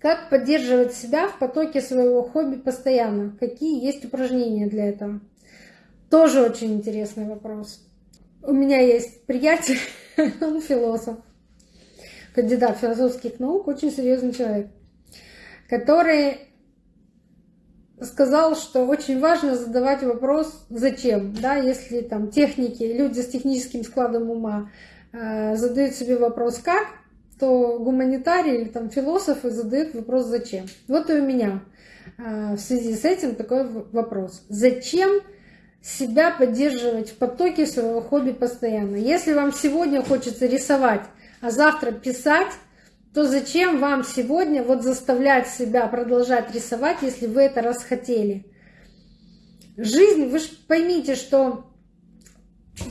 Как поддерживать себя в потоке своего хобби постоянно? Какие есть упражнения для этого? Тоже очень интересный вопрос. У меня есть приятель, он философ, кандидат философских наук, очень серьезный человек, который сказал, что очень важно задавать вопрос «зачем?». Да, если там техники, люди с техническим складом ума э, задают себе вопрос «как?», то гуманитарии или там философы задают вопрос «зачем?». Вот и у меня э, в связи с этим такой вопрос. Зачем себя поддерживать в потоке своего хобби постоянно? Если вам сегодня хочется рисовать, а завтра писать, то зачем вам сегодня вот заставлять себя продолжать рисовать, если вы это расхотели? Жизнь, вы же поймите, что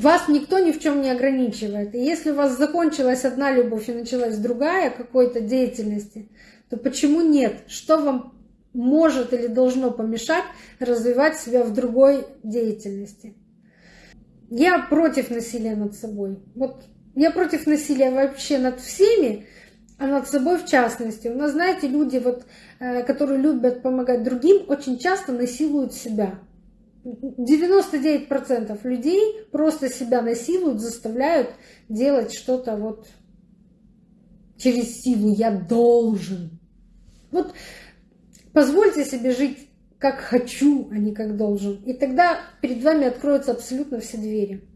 вас никто ни в чем не ограничивает. И если у вас закончилась одна любовь и началась другая какой-то деятельности, то почему нет? Что вам может или должно помешать развивать себя в другой деятельности? Я против насилия над собой. Вот я против насилия вообще над всеми, а над собой в частности. У нас, знаете, люди, вот, э, которые любят помогать другим, очень часто насилуют себя. 99% людей просто себя насилуют, заставляют делать что-то вот через силу. Я должен. Вот позвольте себе жить как хочу, а не как должен. И тогда перед вами откроются абсолютно все двери.